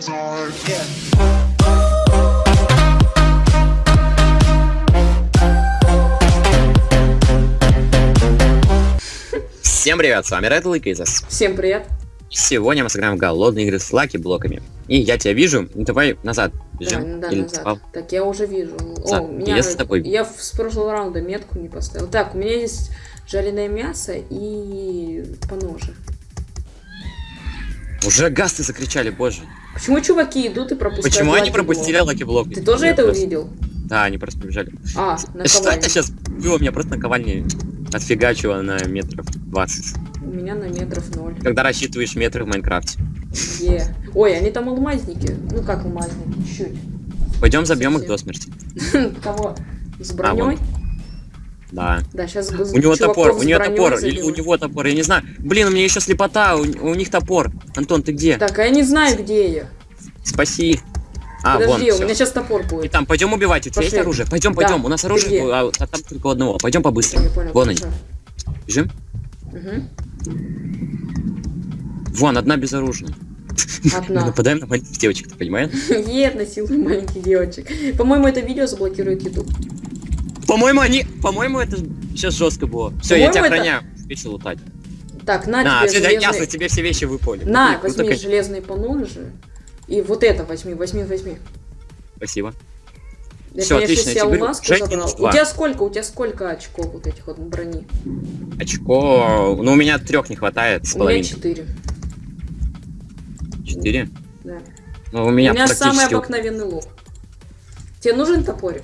Yeah. Всем привет, с вами Red Lake из Всем привет. Сегодня мы сыграем в голодные игры с лаки блоками. И я тебя вижу, ну давай назад бежим. Да, да, Или назад. спал. Так, я уже вижу. Назад. О, у меня... Я с тобой. Я с прошлого раунда метку не поставил. Так, у меня есть жареное мясо и поножи. Уже гасты закричали, боже. Почему чуваки идут и пропускают Почему они пропустили блок? lucky block? Ты тоже это просто- увидел? Да, они просто побежали. А, Что это сейчас было? Меня просто наковальни отфигачило на метров 20. У меня на метров ноль. Когда рассчитываешь метры в Майнкрафте. Е. Ой, они там алмазники. Ну как алмазники? Чуть. Пойдем забьем их до смерти. Кого? С А, броней? Да. да, сейчас У него топор, у него топор, или у него топор, я не знаю. Блин, у меня еще слепота, у, у них топор. Антон, ты где? Так, а я не знаю, где я. Спаси. А, Подожди, вон, у меня сейчас топор И будет. там, пойдем убивать, у тебя есть оружие? Пойдем, пойдем, у нас оружие, а, там только одного. Пойдем понял. Вон они. Бежим? Мгм. Вон, одна безоружная. Мы Одна. нападаем на маленьких девочек, ты понимаешь? Ед насилует маленьких девочек. По-моему, это видео заблокирует YouTube. По-моему, они... По-моему, это сейчас жестко было. Все, я тебя это- охраняю. Вещи лутать. Так, на На, тебе все, железные... ясно, тебе все вещи выпали. На, Ну, возьми конечно. железные поножи. И вот это возьми, возьми, возьми. Спасибо. Всё, конечно, отлично, я Жень, забрал. У тебя сколько? У тебя сколько очков вот этих вот брони? Очко... Ну, у меня трех не хватает с У меня половиной. четыре. Четыре? Да. Ну, у меня, у меня самый практически... обыкновенный лук. Тебе нужен топорик?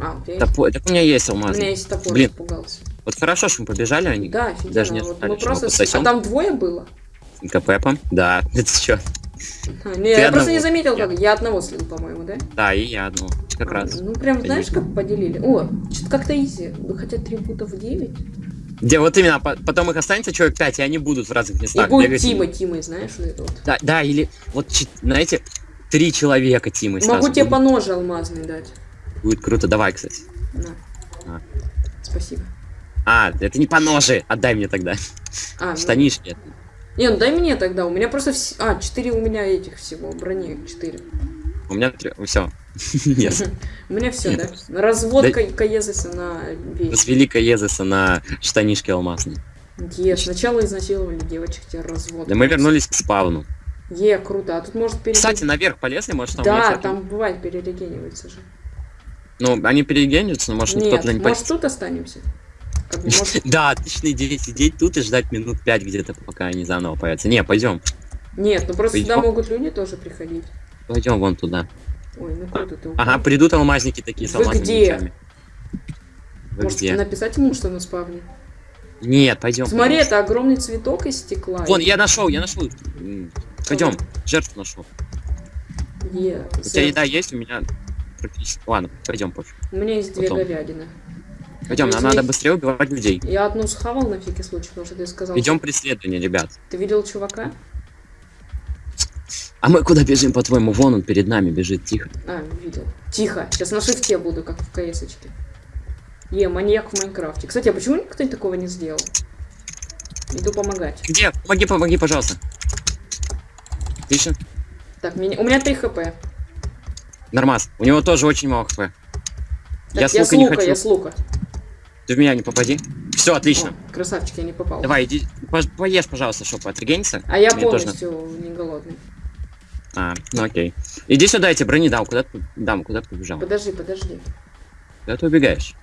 А, у тебя есть? Топор... Так у меня есть У алмаз. меня есть топор, Блин. испугался. Вот хорошо, что мы побежали, они Да, офигенно. даже не вот мы просто... пососем. А там двое было? КППом. Да, это что? А, не, я просто одного. не заметил, как. Я одного слил, по-моему, да? Да, и я одну. Как А, раз. Ну, прям, знаешь, как поделили? О, что-то как-то изи. Ну, хотя трибутов 9. Где вот именно, по- потом их останется человек 5, и они будут в разных И местах будет бегать. Тима, Тимой, знаешь, вот это вот. Да, да, или вот, знаете, три человека Тимы Могу сразу тебе по ноже алмазный дать. Будет круто, давай, кстати. На. А. Спасибо. А, это не по ноже, отдай мне тогда. А, ну- Штанишки. Не, ну дай мне тогда. У меня просто... вс- А, 4 у меня этих всего. Брони 4. У меня все. Нет. У меня все, да? Нет. Развод Да- ка- Каезеса на вещь. С великой Езеса на штанишки алмазные. Е, сначала изнасиловали девочек, теперь развод. Да мы вернулись к спавну. Е, круто. А тут может перейти... Кстати, наверх полезли, может там... Да, там бывает перерегенивается же. Ну, они перегенятся, но может туда не может тут останемся? Да, отличная идея сидеть тут и ждать минут пять где-то, пока они заново появятся. Не, пойдем. Нет, ну просто сюда могут люди тоже приходить. Пойдем вон туда. Ой, ну круто ты. Ага, придут алмазники такие с алмазными мечами. Может написать ему, что на спавне? Нет, пойдем. Смотри, это огромный цветок из стекла. Вон, я нашел, я нашел. Пойдем, жертву нашел. У тебя еда есть, у меня практически. Ладно, пойдем пофиг. У меня есть две Потом. говядины. Пойдем, нам Возьми. надо быстрее убивать людей. Я одну схавал на всякий случай, потому что ты сказал. Идем преследование, ребят. Ты видел чувака? А мы куда бежим, по-твоему? Вон он перед нами бежит, тихо. А, видел. Тихо. Сейчас на шифте буду, как в КСочке. Е, маньяк в Майнкрафте. Кстати, а почему никто такого не сделал? Иду помогать. Где? Помоги, помоги, пожалуйста. Отлично. Так, меня... у меня 3 хп. Нормас. У него тоже очень мало хп. Я с я лука не хочу. я с лука. Ты в меня не попади. Все, отлично. О, красавчик, я не попал. Давай, иди, пож- поешь, пожалуйста, чтобы отрегениться. А я Мне тоже полностью не голодный. А, ну окей. Иди сюда, я тебе брони дам. Куда ты, дам, куда ты побежал? Подожди, подожди. Куда ты убегаешь?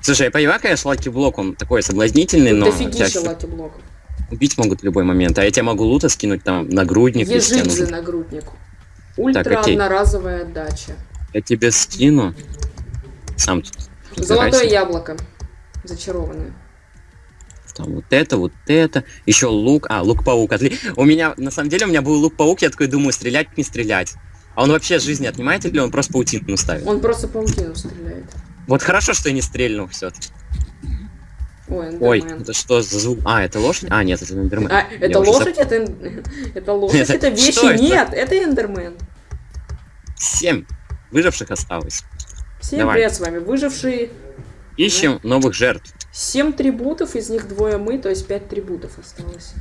Слушай, я понимаю, конечно, lucky block, он такой соблазнительный, но дофигища тебя lucky блоков. убить могут в любой момент. А я тебе могу лута скинуть там нагрудник, если тебе Ежидзе нужен. нагрудник. Ультра окей. одноразовая отдача. Я тебе скину. Сам тут. Золотое разбирайся. яблоко. Зачарованное. Там вот это, вот это. Еще лук. А, лук-паук. Отли... У меня, на самом деле, у меня был лук-паук, я такой думаю, стрелять, не стрелять. А он вообще жизни отнимает или он просто паутину ставит? Он просто паутину стреляет. Вот хорошо, что я не стрельнул все Ой, Ой, это что за звук? А, это лошадь? А, нет, это эндермен. А, Я это уже лошадь? Это, эн- это лошадь? Это- вещи? Нет, это эндермен. Семь выживших осталось. Всем Давай. привет, с вами выжившие. Ищем новых жертв. Семь трибутов, из них двое мы, то есть пять трибутов осталось.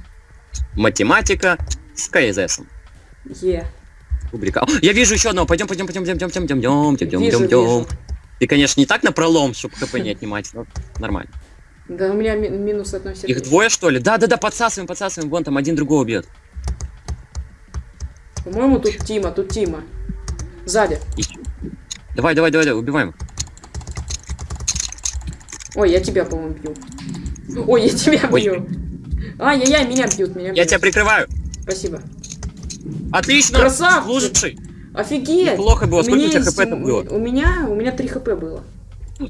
Математика с КСС. Е. Кубрика. О, я вижу еще одного. Пойдем, пойдем, пойдем, пойдем, пойдем, пойдем, пойдем, пойдем, пойдем. Ты, конечно, не так на пролом, чтобы хп не отнимать, но нормально. Да у меня ми- минус одно сердечко. Их двое, что ли? Да, да, да, подсасываем, подсасываем. Вон там один другого бьет. По-моему, тут Тима, тут Тима. Сзади. Давай, давай, давай, давай, убиваем. Ой, я тебя, по-моему, бью. Ой, я тебя Ой. бью. Ай-яй-яй, меня бьют, меня Я бьют. тебя прикрываю. Спасибо. Отлично. Красавчик. Слушай, Офигеть! неплохо было. Сколько у тебя хп там было? У меня, у меня 3 хп было.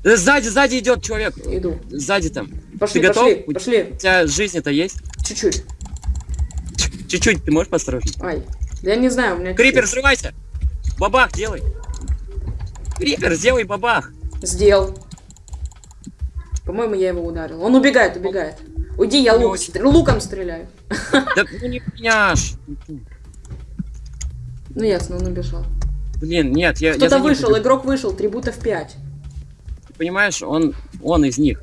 Э, Сзади, сзади идет человек. Иду. Сзади там. Пошли, Ты готов? пошли, пошли. У тебя жизни-то есть? Чуть-чуть. Чуть-чуть, ты можешь посторожнее? Ай. Да я не знаю, у меня... Крипер, взрывайся! Бабах делай! Крипер, сделай бабах! Сделал. По-моему, я его ударил. Он убегает, убегает. Уйди, я лук, стр- луком стреляю. Да ну не ж. Ну ясно, он убежал. Блин, нет, я, Кто-то вышел, игрок вышел, трибутов 5. Ты понимаешь, он, он из них.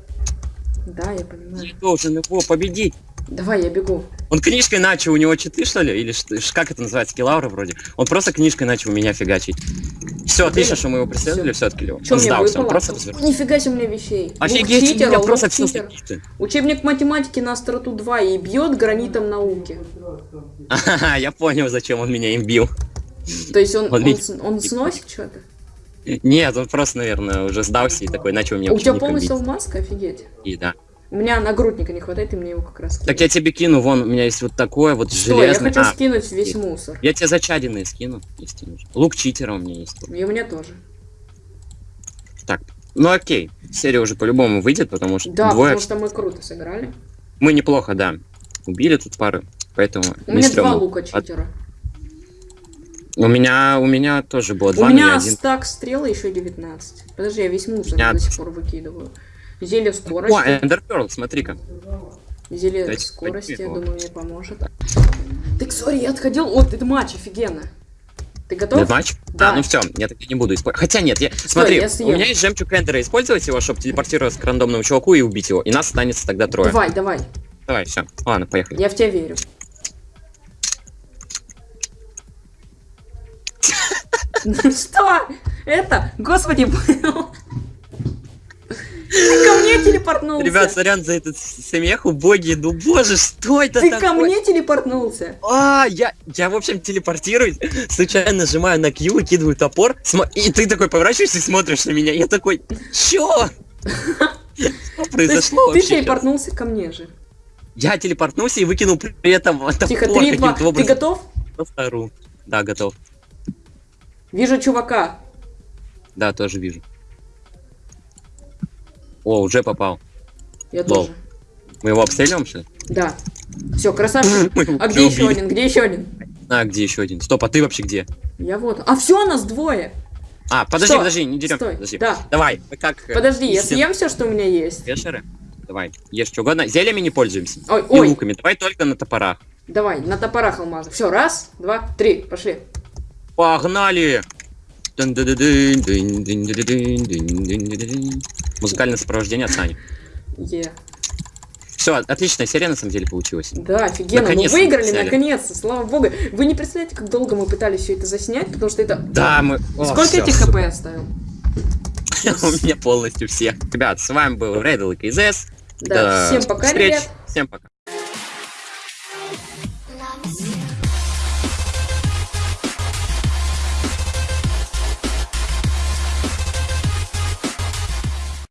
Да, я понимаю. должен его победить. Давай, я бегу. Он книжкой начал, у него читы, что ли? Или что, как это называется, килаура вроде? Он просто книжкой начал меня фигачить. Все, отлично, что мы его преследовали, все отклеил. Чё Он сдался, он просто развернулся. Нифига себе у меня вещей. Офигеть, у читера, меня лук просто все закрыто. Учебник математики на остроту 2 и бьет гранитом науки. Ага, я понял, зачем он меня им бил. То есть он, Он он, он сносит что-то? Нет, он просто, наверное, уже сдался и такой начал меня у тебя полностью маска, офигеть. И да. У меня нагрудника не хватает, и мне его как раз Так кинуть. я тебе кину, вон, у меня есть вот такое вот Что, я железное. хочу А, скинуть весь есть. мусор. я тебе зачаденные скину, если нужно. Лук читера у меня есть. И у меня тоже. Так, ну окей, серия уже по-любому выйдет, потому что Да, двое... потому что мы круто сыграли. Мы неплохо, да, убили тут пары, поэтому У меня два лука читера. У меня, у меня тоже было У два, но я меня стак стрел еще 19. Подожди, я весь мусор меня- до сих пор выкидываю. Зелье О, скорости. Эндер Перл, смотри-ка. Зелье Дайте скорости, я думаю, мне поможет. Так, сори, я отходил. Вот, это матч, офигенно. Ты готов? Нет, матч? Да. А, ну все, я так не буду использовать. Хотя нет, я... смотри, я съем. у меня есть жемчуг Эндера, использовать его, чтобы телепортироваться к рандомному чуваку и убить его. И нас останется тогда трое. Давай, давай. Давай, все. Ладно, поехали. Я в тебя верю. Что? Это? Господи, был. Ты ко мне телепортнулся. Ребят, сорян за этот смех, убогий, ну боже, что это Ты такое? ко мне телепортнулся. А, я, я, в общем, телепортируюсь, случайно нажимаю на Q, выкидываю топор, и ты такой поворачиваешься и смотришь на меня, я такой, чё? Что произошло ты телепортнулся ко мне же. Я телепортнулся и выкинул при этом топор Тихо, 3, 2. каким-то Ты образом. готов? Просто ору. Да, готов. Вижу чувака. Да, тоже вижу. О, уже попал. Я Лол. тоже. Мы его обстреливаем, что ли? Да. Все, красавчик. А где еще один? Где еще один? А, где еще один? Стоп, а ты вообще где? Я вот. А все, нас двое. А, подожди, Что? подожди, не дерем. Стой. Подожди. Да. Давай, мы как... э, Подожди, я съем все, что у меня есть. Вешеры. Давай, ешь что угодно. Зельями не пользуемся. Ой, И ой. луками. Давай только на топорах. Давай, на топорах алмазы. Все, раз, два, три, пошли. Погнали! Музыкальное сопровождение от Сани. Все, отличная серия на самом деле получилась. Да, офигенно. Мы выиграли, наконец-то, слава богу. Вы не представляете, как долго мы пытались все это заснять, потому что это... Да, мы... О, Сколько всё, этих хп оставил? У меня полностью все. Ребят, с вами был Рейдл и КЗС. Да, всем пока, ребят. Всем пока.